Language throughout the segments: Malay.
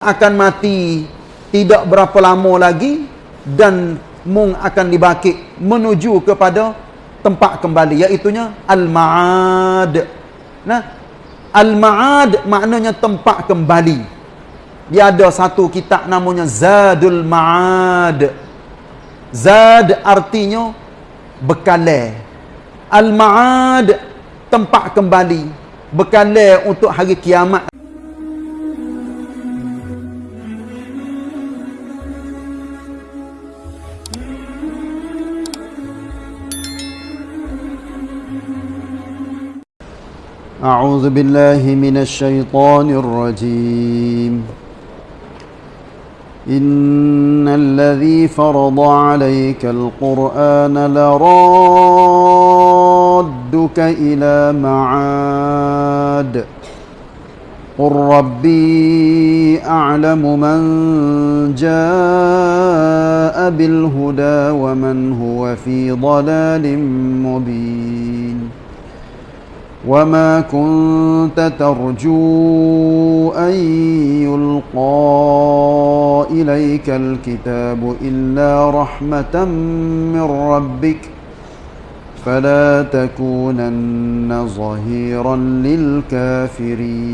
akan mati tidak berapa lama lagi dan mung akan dibakit menuju kepada tempat kembali iaitunya al-ma'ad. Nah, al-ma'ad maknanya tempat kembali. Dia ada satu kitab namanya Zadul Ma'ad. Zad artinya bekalai. Al-ma'ad tempat kembali. Bekalai untuk hari kiamat أعوذ بالله من الشيطان الرجيم. إن الذي فرض عليك القرآن لرادك إلى معاد. قل ربي أعلم من جاء بالهدى ومن هو في ضلال مبين. وما كنت ترجو أن يلقى إليك الكتاب إلا رحمة من ربك فلا تكونن ظهيرا للكافرين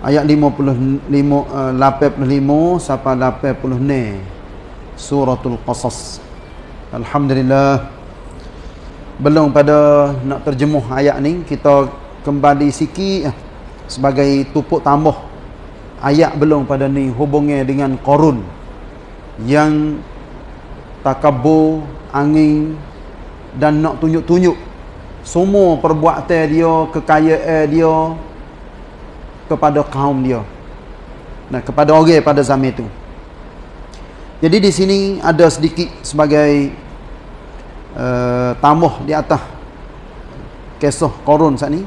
Ayat 55, 85 sampai 86 Suratul Qasas Alhamdulillah belum pada nak terjemuh ayat ni kita kembali sikit eh, sebagai tupuk tambah ayat belum pada ni hubungnya dengan korun. Yang takabur angin dan nak tunjuk-tunjuk. Semua perbuatan dia kekayaan dia kepada kaum dia. Nah kepada orang pada zaman itu. Jadi di sini ada sedikit sebagai uh, tambah di atas kisah korun saat ni.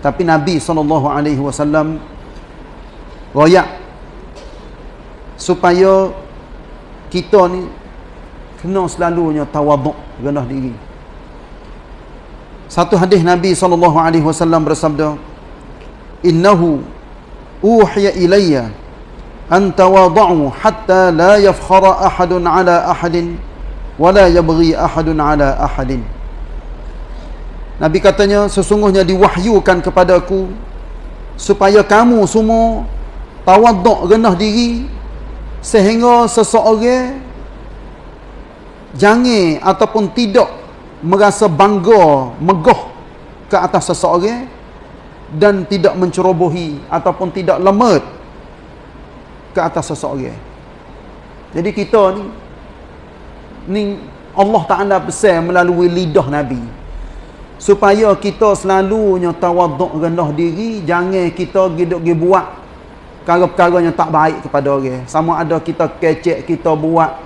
Tapi Nabi SAW royak supaya kita ni kena selalunya tawaduk rendah diri. Satu hadis Nabi SAW bersabda innahu uhiya ilayya an hatta la yafkhara ahadun ala ahadin wala yabghi ahadun ala ahadin. Nabi katanya sesungguhnya diwahyukan kepadaku supaya kamu semua tawaduk rendah diri sehingga seseorang jangan ataupun tidak merasa bangga megah ke atas seseorang dan tidak mencerobohi ataupun tidak lemah ke atas seseorang. Jadi kita ni ni Allah Ta'ala pesan melalui lidah Nabi. Supaya kita selalunya tawaduk rendah diri jangan kita giduk gi buat perkara-perkara yang tak baik kepada orang. Sama ada kita kecek kita buat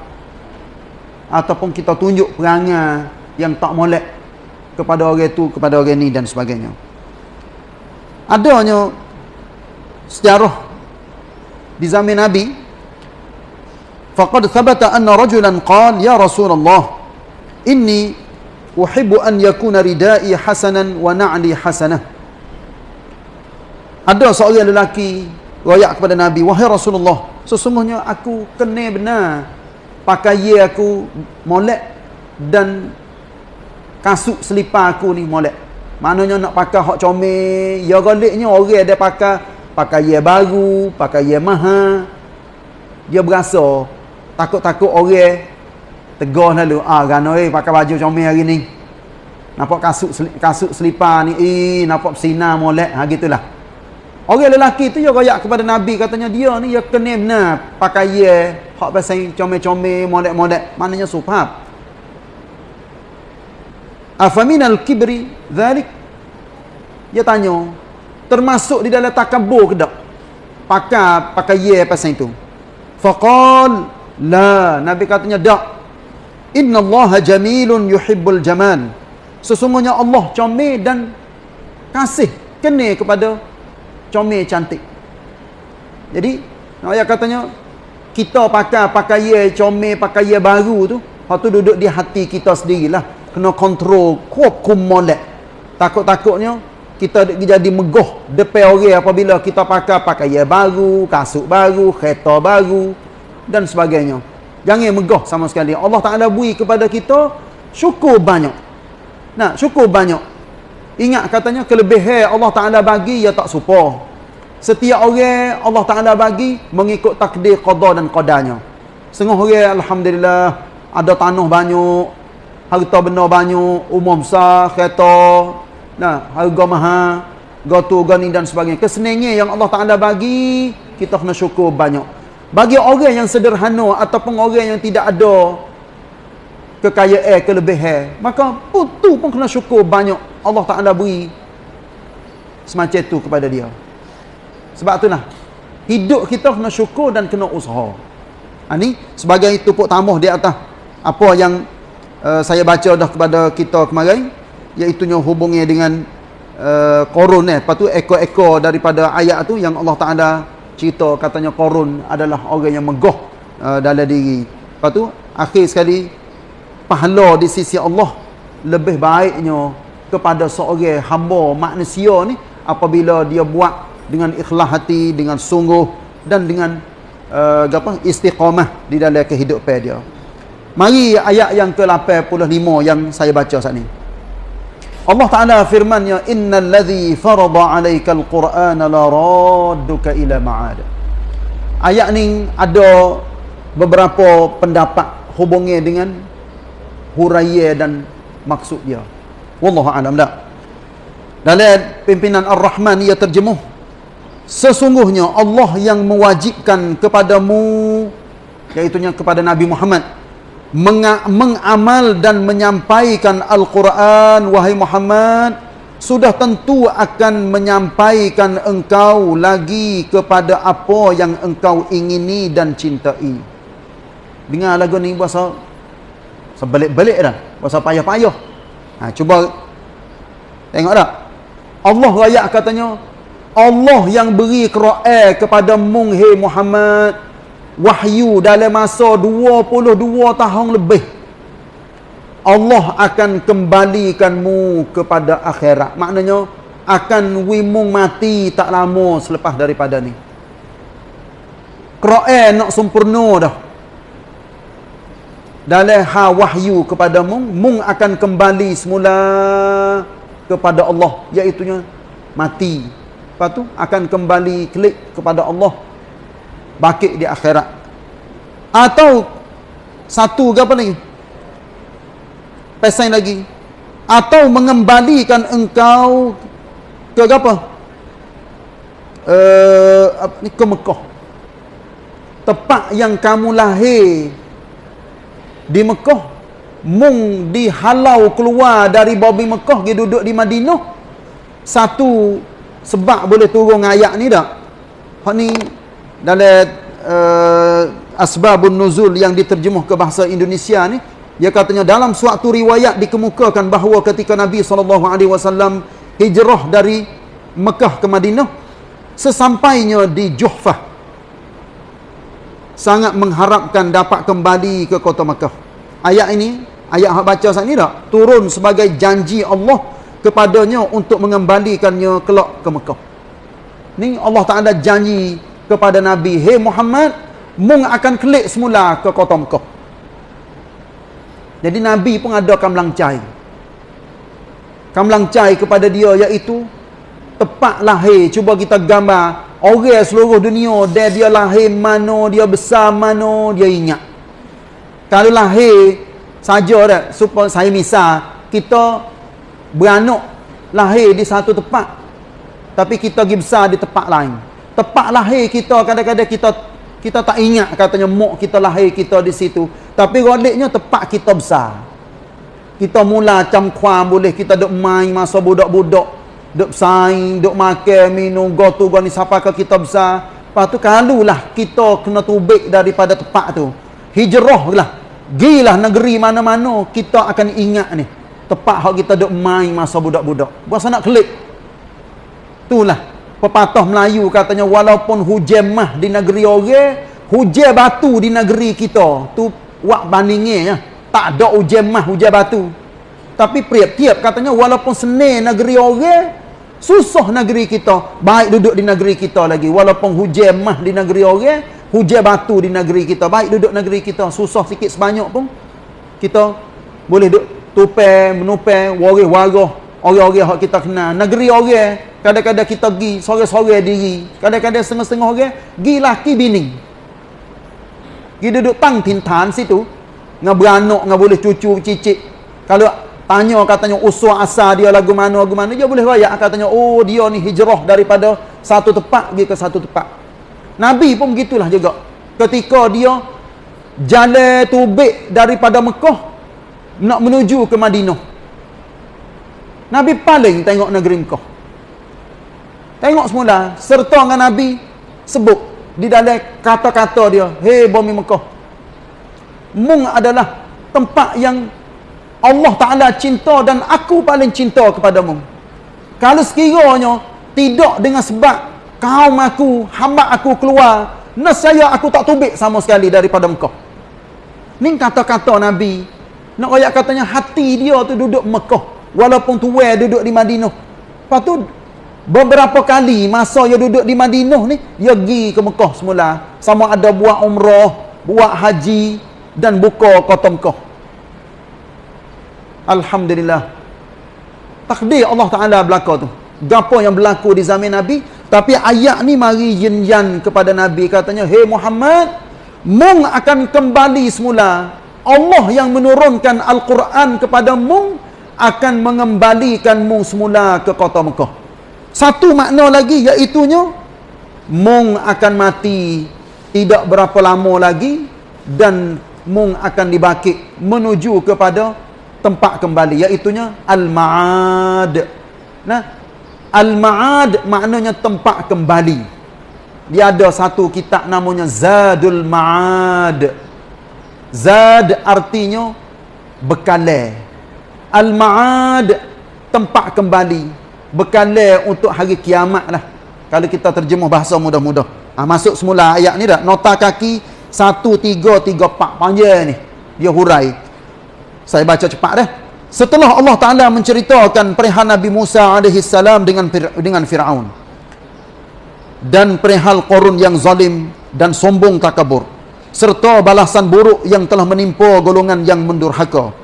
ataupun kita tunjuk perangai yang tak molek kepada orang tu kepada orang ni dan sebagainya. Adanya sejarah di zaman Nabi فقد ثبت أن رجلا قال يا رسول الله إني أحب أن يكون ردائي حسنا ونعلي حسنة ada seorang lelaki royak kepada Nabi wahai Rasulullah sesungguhnya aku kena benar pakai aku molek dan kasut selipar aku ni molek. Maknanya nak pakai hak comel ya galiknya orang ada pakai pakai baru pakai mahal. Dia berasa takut-takut orang tegur lalu ah gano eh pakai baju comel hari ni. Nampak kasut kasut selipar ni eh nampak bersinar molek. Ha gitulah. Orang lelaki tu dia royak kepada nabi. Katanya dia ni dia kena benar pakai ye hak pasal comel-comel molek-molek. Maknanya supap afaminal kibri dhalik? Dia tanya termasuk di dalam takabur ke tak? Pakai pakai ye pasal itu. Faqal La, Nabi katanya tak. Inna Allah jamilun yuhibbul jamal. Sesungguhnya Allah comel dan kasih kena kepada comel cantik. Jadi, ayat katanya kita pakai pakaian comel, pakaian baru tu, hak tu duduk di hati kita sendirilah. Kena kontrol, kuap molek. Takut-takutnya kita jadi megoh depan orang apabila kita pakai pakaian baru, kasut baru, kereta baru dan sebagainya. Jangan megoh sama sekali. Allah Taala beri kepada kita syukur banyak. Nah, syukur banyak. Ingat katanya kelebihan Allah Taala bagi ya tak serupa. Setiap orang Allah Taala bagi mengikut takdir qada dan qadarnya. Setengah orang alhamdulillah ada tanah banyak, harta benda banyak, umum besar, kereta, Nah, harga mahal, gotu gani dan sebagainya. Kesenangan yang Allah Taala bagi, kita kena syukur banyak. Bagi orang yang sederhana ataupun orang yang tidak ada kekayaan, kelebihan, maka putu pun kena syukur banyak Allah Taala beri semacam itu kepada dia. Sebab itulah hidup kita kena syukur dan kena usaha. Ha, ni sebagai tupuk tamuh di atas apa yang uh, saya baca dah kepada kita kemarin iaitunya hubungnya dengan uh, korun eh. Lepas tu ekor-ekor daripada ayat tu yang Allah Ta'ala cerita katanya korun adalah orang yang megoh uh, dalam diri. Lepas tu akhir sekali pahala di sisi Allah lebih baiknya kepada seorang hamba manusia ni apabila dia buat dengan ikhlas hati, dengan sungguh dan dengan uh, apa istiqamah di dalam kehidupan dia. Mari ayat yang ke-85 yang saya baca saat ni. Allah Ta'ala firmannya innal ladzi farada 'alaikal qur'ana la radduka ila ma'ad. Ayat ni ada beberapa pendapat hubungnya dengan huraiya dan maksud dia. Wallahu a'lam dah. Dalam pimpinan Ar-Rahman ia terjemuh sesungguhnya Allah yang mewajibkan kepadamu iaitu kepada Nabi Muhammad mengamal dan menyampaikan Al-Quran wahai Muhammad sudah tentu akan menyampaikan engkau lagi kepada apa yang engkau ingini dan cintai. Dengar lagu ni bahasa sebelik-belik dah. Bahasa payah-payah. Ha, cuba tengok tak? Allah raya katanya Allah yang beri Quran kepada mung Muhammad wahyu dalam masa 22 tahun lebih Allah akan kembalikanmu kepada akhirat. Maknanya akan wimung mati tak lama selepas daripada ni. Quran nak sempurna dah. Dalam ha wahyu kepada mung mung akan kembali semula kepada Allah. Iaitu mati. Lepas tu akan kembali klik kepada Allah bakit di akhirat? Atau satu ke apa lagi pesan lagi. Atau mengembalikan engkau ke apa? Uh, ni? Ke Mekah. Tempat yang kamu lahir. Di Mekah. Mung dihalau keluar dari babi Mekah dia duduk di Madinah. Satu sebab boleh turun ayat ni tak? Hak ni dalam uh, asbabun nuzul yang diterjemuh ke bahasa Indonesia ni dia katanya dalam suatu riwayat dikemukakan bahawa ketika Nabi SAW hijrah dari Mekah ke Madinah sesampainya di Juhfah sangat mengharapkan dapat kembali ke kota Mekah. Ayat ini ayat yang baca saat ini tak? Turun sebagai janji Allah kepadanya untuk mengembalikannya kelak ke Mekah. Ni Allah Ta'ala janji kepada Nabi, "Hei Muhammad, mung akan kelik semula ke kota Mekah." Jadi Nabi pun ada kamlang cai. Kepada dia iaitu tepat lahir. Cuba kita gambar orang seluruh dunia dia dia lahir mana, dia besar mana, dia ingat. Kalau lahir saja dah supaya saya misal kita beranak lahir di satu tempat tapi kita pergi besar di tempat lain Tepat lahir kita kadang-kadang kita kita tak ingat katanya mak kita lahir kita di situ. Tapi rodiknya tepat kita besar. Kita mula cam kuam boleh kita duk main masa budak-budak. Duk saing, duk makan, minum, gotu, gani siapa ke kita besar. Lepas tu kalulah kita kena tubik daripada tempat tu. Hijrah lah. Gilah negeri mana-mana kita akan ingat ni. Tepat hak kita duk main masa budak-budak. Buat nak klik. Itulah pepatah Melayu katanya walaupun hujan mah di negeri orang hujan batu di negeri kita. Tu wak bandingnya ya. tak ada hujan mah hujan batu. Tapi priap tiap katanya walaupun seni negeri orang susah negeri kita. Baik duduk di negeri kita lagi. Walaupun hujan mah di negeri orang hujan batu di negeri kita. Baik duduk negeri kita susah sikit sebanyak pun. Kita boleh duduk tupai menupai waris warah orang-orang yang kita kenal. Negeri orang kadang-kadang kita pergi sore-sore diri kadang-kadang setengah-setengah orang pergi laki bini pergi duduk tang tintan situ ngah beranak ngah boleh cucu cicit kalau tanya katanya usul asal dia lagu mana lagu mana dia boleh rayak katanya oh dia ni hijrah daripada satu tempat pergi ke satu tempat Nabi pun begitulah juga. Ketika dia jalan tubik daripada Mekah nak menuju ke Madinah. Nabi paling tengok negeri Mekah. Tengok semula serta dengan Nabi sebut di dalam kata-kata dia, "Hei bumi Mekah. Mung adalah tempat yang Allah Taala cinta dan aku paling cinta kepada mung." Kalau sekiranya tidak dengan sebab kaum aku, hamba aku keluar, nescaya aku tak tubik sama sekali daripada Mekah. Ni kata-kata Nabi. Nak ayat katanya hati dia tu duduk Mekah. Walaupun tuwe duduk di Madinah. Tu, beberapa kali masa dia duduk di Madinah ni, dia pergi ke Mekah semula. Sama ada buat umrah, buat haji, dan buka kota Mekah. Alhamdulillah. Takdir Allah Ta'ala berlaku tu. Gapa yang berlaku di zaman Nabi, tapi ayat ni mari yin kepada Nabi katanya, "Hei Muhammad, mung akan kembali semula. Allah yang menurunkan Al-Quran kepada mung akan mengembalikan mung semula ke kota Mekah." Satu makna lagi iaitu mung akan mati tidak berapa lama lagi dan mung akan dibakit menuju kepada tempat kembali iaitu al-ma'ad. Nah, Al-Ma'ad maknanya tempat kembali. Dia ada satu kitab namanya Zadul Ma'ad. Zad artinya bekalai. Al-Ma'ad tempat kembali. Bekalai untuk hari kiamat lah. Kalau kita terjemah bahasa mudah-mudah. Ha, masuk semula ayat ni dah. Nota kaki 1, 3, 3, 4. Panjang ni. Dia hurai. Saya baca cepat dah. Setelah Allah Taala menceritakan perihal Nabi Musa salam dengan dengan Firaun dan perihal Qarun yang zalim dan sombong takabur serta balasan buruk yang telah menimpa golongan yang mendurhaka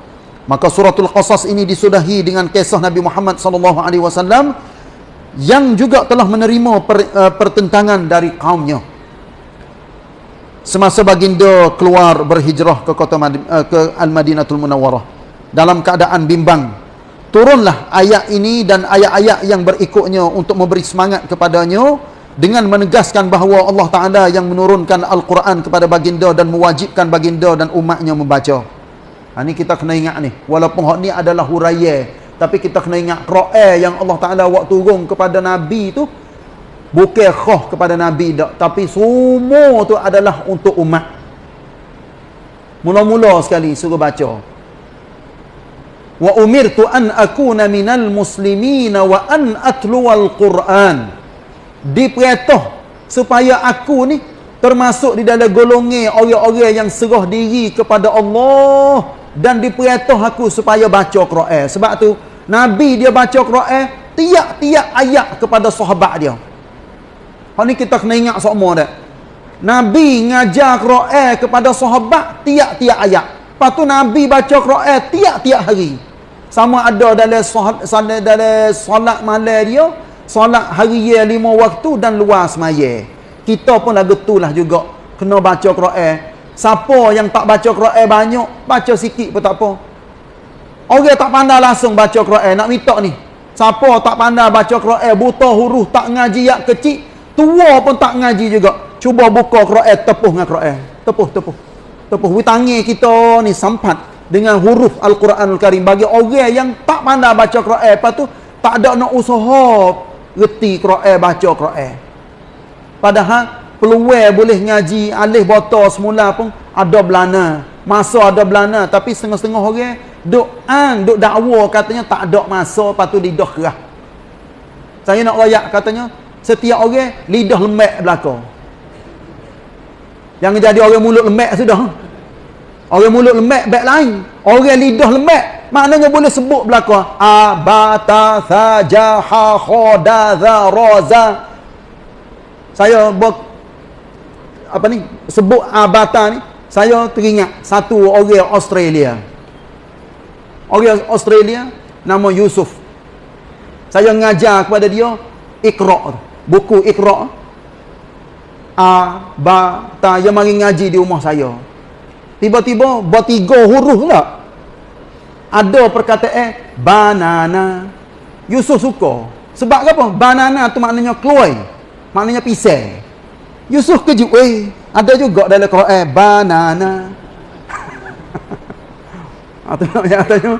maka suratul qasas ini disudahi dengan kisah Nabi Muhammad sallallahu alaihi wasallam yang juga telah menerima per, uh, pertentangan dari kaumnya. Semasa baginda keluar berhijrah ke kota uh, ke Al-Madinatul Munawwarah dalam keadaan bimbang turunlah ayat ini dan ayat-ayat yang berikutnya untuk memberi semangat kepadanya dengan menegaskan bahawa Allah Ta'ala yang menurunkan Al-Quran kepada baginda dan mewajibkan baginda dan umatnya membaca ha, ini kita kena ingat ni. Walaupun hak ni adalah huraya tapi kita kena ingat Quran yang Allah Ta'ala waktu turun kepada Nabi tu bukan khah kepada Nabi tak tapi semua tu adalah untuk umat. Mula-mula sekali suruh baca. Wa umirtu an akuna minal muslimin wa an atluwal quran. Diperintah supaya aku ni termasuk di dalam golongan orang-orang yang serah diri kepada Allah dan diperintah aku supaya baca Quran. Sebab tu nabi dia baca Quran tiap-tiap ayat kepada sahabat dia. Hak ni kita kena ingat semua dah. Nabi ngajar Quran kepada sahabat tiap-tiap ayat. Lepas tu nabi baca Quran tiap-tiap hari. Sama ada dalam solat dalam solat malam dia solat hari ya lima waktu dan luar semaya. Kita pun lagu tu lah juga. Kena baca Quran siapa yang tak baca Quran banyak baca sikit pun tak apa. Orang tak pandai langsung baca Quran nak minta ni. Siapa tak pandai baca Quran buta huruf tak ngaji yak kecil tua pun tak ngaji juga. Cuba buka Quran tepuh dengan Quran. Tepuh tepuh. Tepuh. Witangi kita ni sampat dengan huruf Al-Quran Al-Karim bagi orang yang tak pandai baca Quran lepas tu tak ada nak usaha reti Quran baca Quran. Padahal peluang boleh ngaji alih botol semula pun ada belana. Masa ada belana tapi setengah-setengah orang duk an duk dakwa katanya tak ada masa lepas tu lidah kerah. Saya nak rayak katanya setiap orang lidah lembek belakang yang jadi orang mulut lembek sudah. Orang mulut lembek baik lain. Orang lidah lembek maknanya boleh sebut belaka. Abata saja ha khoda za roza. Saya apa ni? Sebut abata ni saya teringat satu orang Australia. Orang Australia nama Yusuf. Saya ngajar kepada dia Iqra. Buku Iqra. A ba ta yang mari ngaji di rumah saya. Tiba-tiba bertiga huruf lah ada perkataan banana. Yusuf suka. Sebab apa? Banana tu maknanya kloy maknanya pisang Yusuf kejut eh ada juga dalam Quran banana atau nak tanya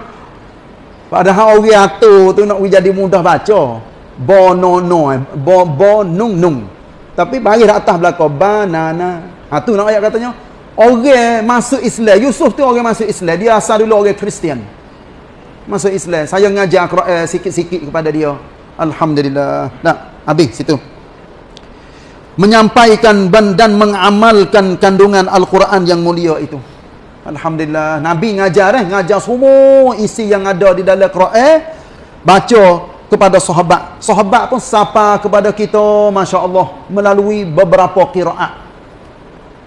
padahal orang atur tu nak jadi mudah baca bonono bo bo nung nung tapi bagi atas belakang banana ha tu nak ayat katanya orang masuk Islam Yusuf tu orang masuk Islam dia asal dulu orang Kristian masuk Islam. Saya ngajar Quran sikit-sikit kepada dia. Alhamdulillah. Nah, habis situ. Menyampaikan dan mengamalkan kandungan Al-Quran yang mulia itu. Alhamdulillah. Nabi ngajar eh, ngajar semua isi yang ada di dalam Quran. Baca kepada sahabat. Sahabat pun sapa kepada kita, masya-Allah, melalui beberapa qiraat.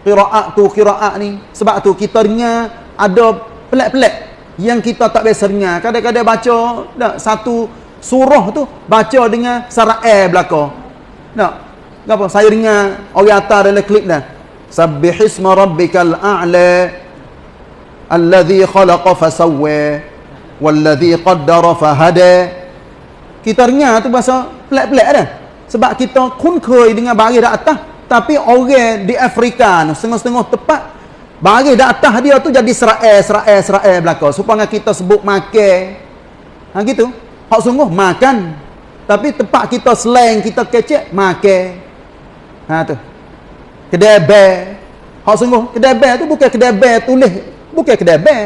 Qiraat tu qiraat ni sebab tu kita dengar ada pelik-pelik yang kita tak biasa dengar. Kadang-kadang baca tak, satu surah tu baca dengan sarah air belaka. Tak? Apa? Saya dengar orang atas dalam klip dah. Sabbihisma rabbikal a'la alladhi khalaqa fasawwa walladhi qaddara fahada. Kita dengar tu bahasa pelik-pelik dah. Sebab kita kun dengan baris dah atas tapi orang di Afrika setengah-setengah tepat Bagi dah atas dia tu jadi serael, serael, serael belakang. Supaya kita sebut makan. Ha gitu. Hak sungguh makan. Tapi tempat kita slang, kita kecek, makan. Ha tu. Kedai ber. Hak sungguh, kedai ber tu bukan kedai ber tulis. Bukan kedai ber.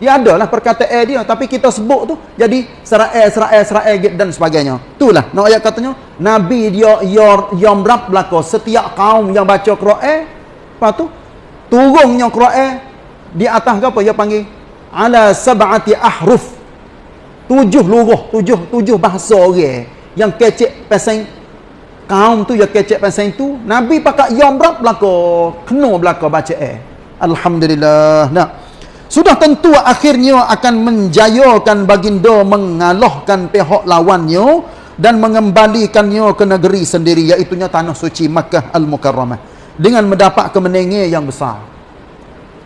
Dia adalah perkataan dia. Tapi kita sebut tu jadi serael, serael, serael dan sebagainya. Itulah. Nak ayat katanya. Nabi dia yomrap belakang. Setiap kaum yang baca Quran. Lepas tu, turunnya Quran di atas ke apa dia panggil ala sab'ati ahruf tujuh luruh tujuh tujuh bahasa orang yang kecek pasal kaum tu yang kecek pasal itu nabi pakai yom berap belaka kena belaka baca eh alhamdulillah nah sudah tentu akhirnya akan menjayakan baginda mengalahkan pihak lawannya dan mengembalikannya ke negeri sendiri iaitu tanah suci Makkah Al-Mukarramah dengan mendapat kemenangan yang besar.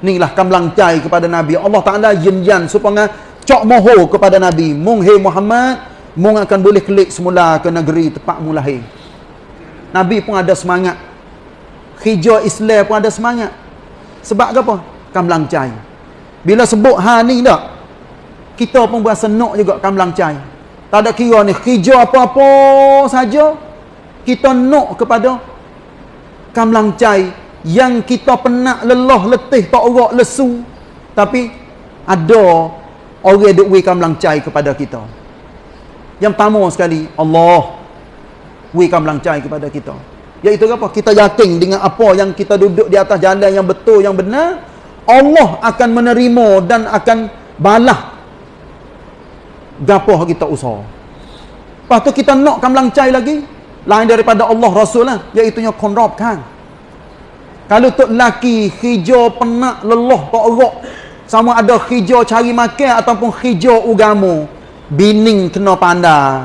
Inilah kamlang cai kepada Nabi. Allah Ta'ala yin-yan supaya cok moho kepada Nabi. Mung hei Muhammad, mung akan boleh klik semula ke negeri tempat mu lahir. Nabi pun ada semangat. Hijau Islam pun ada semangat. Sebab apa? Kamlang cai. Bila sebut ha ni tak, kita pun berasa nak juga kamlang cai. Tak ada kira ni, hijau apa-apa saja, kita nak kepada kamlang cai yang kita penat lelah letih tak orak lesu tapi ada orang duk wi kamlang cai kepada kita yang pertama sekali Allah wi kamlang cai kepada kita. Iaitu apa? Kita yakin dengan apa yang kita duduk di atas jalan yang betul yang benar Allah akan menerima dan akan balah gapo kita usaha. Lepas tu kita nak kamlang cai lagi lain daripada Allah Rasul lah. Iaitu nya konrobkan kalau tok laki hijau penak lelah tak erak sama ada hijau cari makan ataupun hijau ugamu bining kena pandai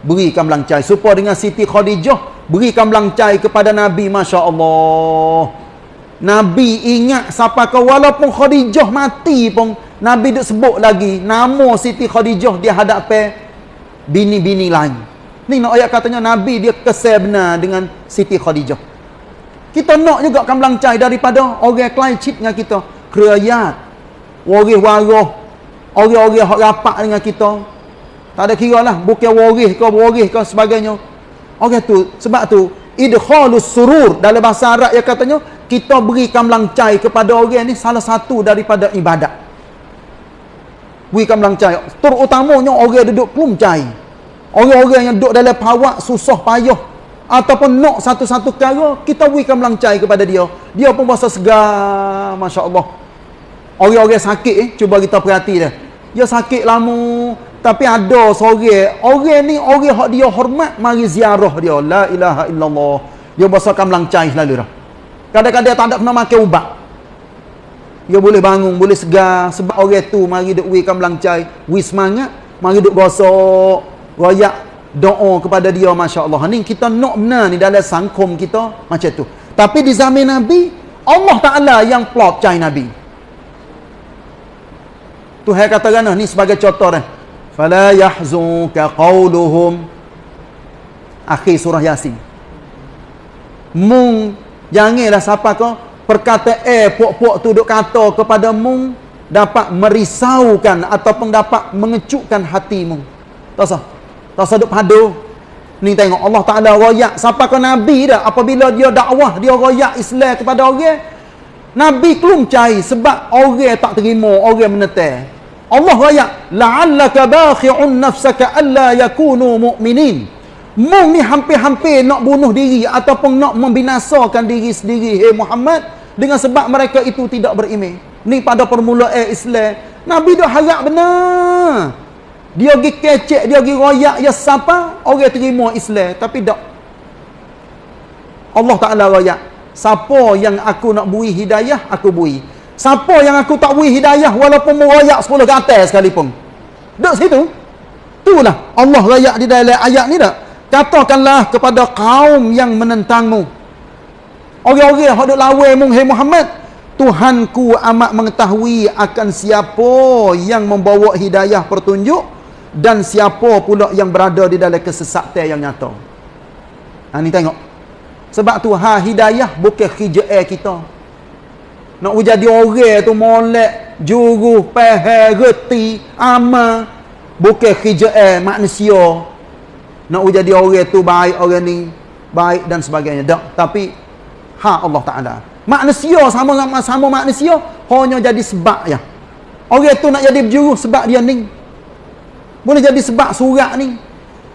berikan belancai supaya dengan Siti Khadijah berikan belancai kepada Nabi Masya Allah Nabi ingat siapa kau walaupun Khadijah mati pun Nabi duk sebut lagi nama Siti Khadijah dia hadapi bini-bini lain Ni nak ayat katanya Nabi dia kesal benar dengan Siti Khadijah. Kita nak juga kamlang cai daripada orang klien cip dengan kita. Kerayat. Waris warah. Orang-orang yang rapat dengan kita. Tak ada kira lah. Bukan waris ke waris ke sebagainya. Orang tu. Sebab tu. Idhalus surur. Dalam bahasa Arab yang katanya. Kita beri kamlang cai kepada orang ni. Salah satu daripada ibadat. Beri kamlang cai. Terutamanya orang duduk plum cai. Orang-orang yang duduk dalam pawak susah payah ataupun nak satu-satu perkara kita berikan melancai kepada dia. Dia pun rasa segar, masya-Allah. Orang-orang sakit eh cuba kita perhati dah. dia sakit lama tapi ada seorang orang ni orang hak dia hormat mari ziarah dia. La ilaha illallah. Dia bahasa kamlang cai selalu dah. Kadang-kadang tak ada kena makan ubat. Dia boleh bangun boleh segar. Sebab orang tu mari duk wi kamlang cai wi semangat mari duk gosok royak doa kepada dia masya-Allah. Ni kita nak benar ni dalam sangkum kita macam tu. Tapi di zaman nabi Allah Taala yang plot cai nabi. Tuhan katakan ni sebagai contoh dah fala yahzunka qawluhum. Akhir surah yasin. Mung janganlah siapa kau perkataan eh puak-puak tu duk kata kepada mung. Dapat merisaukan ataupun dapat mengecukkan hatimu tak sah tak sah duk padu. Ni tengok Allah Taala royak. Siapa kau nabi dah? Apabila dia dakwah dia royak Islam kepada orang nabi kelum sebab orang tak terima orang menetai Allah raya la'allaka bakhi'un nafsaka alla yakunu mu'minin. Mung ni hampir-hampir nak bunuh diri ataupun nak membinasakan diri sendiri hey Muhammad dengan sebab mereka itu tidak beriman. Ni pada permulaan Islam. Nabi dah harap benar. Dia pergi kecek dia pergi royak ya siapa orang terima Islam tapi tak. Allah Ta'ala royak siapa yang aku nak bui hidayah aku bui Siapa yang aku tak beri hidayah walaupun merayak 10 ke atas sekalipun. Dek situ. Itulah Allah rayak di dalam ayat ni dak. Katakanlah kepada kaum yang menentangmu. Orang-orang yang duk lawan mu hai Muhammad, Tuhanku amat mengetahui akan siapa yang membawa hidayah pertunjuk dan siapa pula yang berada di dalam kesesatan yang nyata. Ha ni tengok. Sebab tu ha hidayah bukan khijai kita. Nak jadi orang tu molek, juru, pehe, reti, ama. Bukan khijai manusia. Nak jadi orang tu baik, orang ni baik dan sebagainya. Tak. Tapi, ha Allah Ta'ala. Manusia sama-sama sama manusia, hanya jadi sebab ya. Orang tu nak jadi berjuru sebab dia ni. Boleh jadi sebab surat ni.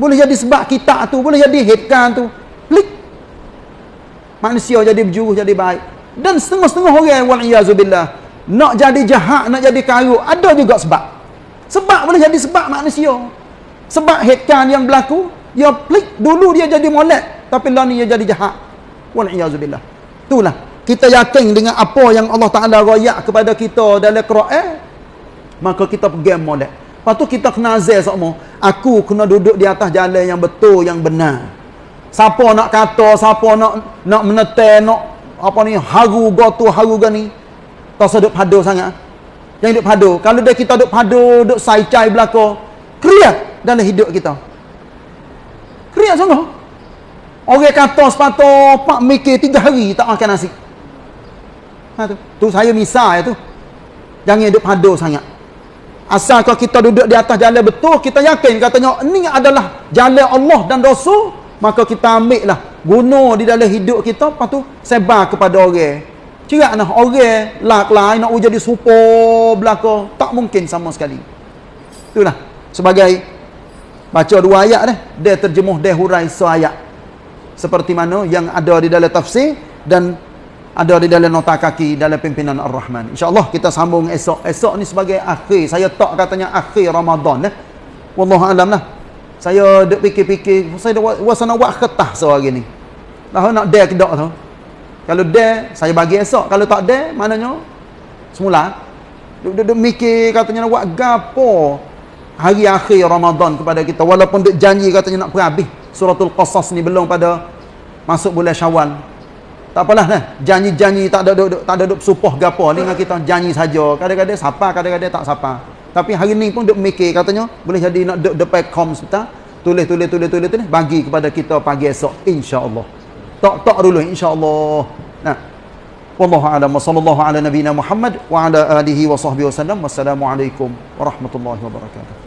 Boleh jadi sebab kitab tu. Boleh jadi hitkan tu. Klik. Manusia jadi berjuru, jadi baik dan setengah-setengah orang waliyazubillah nak jadi jahat nak jadi karuk ada juga sebab. Sebab boleh jadi sebab manusia. Sebab headkan yang berlaku dia plik dulu dia jadi molek tapi lah ni dia jadi jahat. Waliyazubillah. Itulah. Kita yakin dengan apa yang Allah Ta'ala rayak kepada kita dalam Quran maka kita pergi molek. Lepas tu kita kena azal semua. Aku kena duduk di atas jalan yang betul yang benar. Siapa nak kata siapa nak nak menetai nak apa ni? Haru gotu haru gani. Tak seduk padu sangat. Yang duk padu kalau dia kita duk padu duk sai cai belaka kriat dalam hidup kita. Kriat sungguh. Orang kata sepatu pak mikir tiga hari tak makan nasi. Ha tu. Tu saya misal ya tu. Jangan duk padu sangat. Asal kalau kita duduk di atas jalan betul kita yakin katanya ini adalah jalan Allah dan Rasul maka kita ambil lah guna di dalam hidup kita lepas tu sebar kepada orang. Cerak nah orang lak lain nak jadi super belaka. Tak mungkin sama sekali. Itulah. Sebagai baca dua ayat deh dia terjemuh dia hurai seayat. Seperti mana yang ada di dalam tafsir dan ada di dalam nota kaki dalam pimpinan Ar-Rahman. insyaAllah kita sambung esok. Esok ni sebagai akhir. Saya tak katanya akhir Ramadan eh Wallahualam lah. Saya duk fikir-fikir saya dah wasa nak buat khetah sehari ni lah nak dare ke tak tu? Kalau dare saya bagi esok. Kalau tak dare maknanya semula. Duk-duk mikir katanya nak buat gapo? Hari akhir Ramadan kepada kita. Walaupun duk janji katanya nak perhabis suratul qasas ni belum pada masuk bulan syawal. Tak apalah nah janji-janji tak ada duk, tak ada duk supoh gapo. Ni dengan kita janji saja. Kadang-kadang siapa kadang-kadang tak siapa tapi hari ni pun duk mikir katanya boleh jadi nak duk depan kom sebentar. Tulis tulis tulis tulis tulis bagi kepada kita pagi esok insya-Allah. Tak tak dulu insya-Allah. Nah. Wallahu a'lam wa sallallahu ala nabiyyina Muhammad wa ala alihi wa sahbihi wasallam. Wassalamualaikum warahmatullahi wabarakatuh.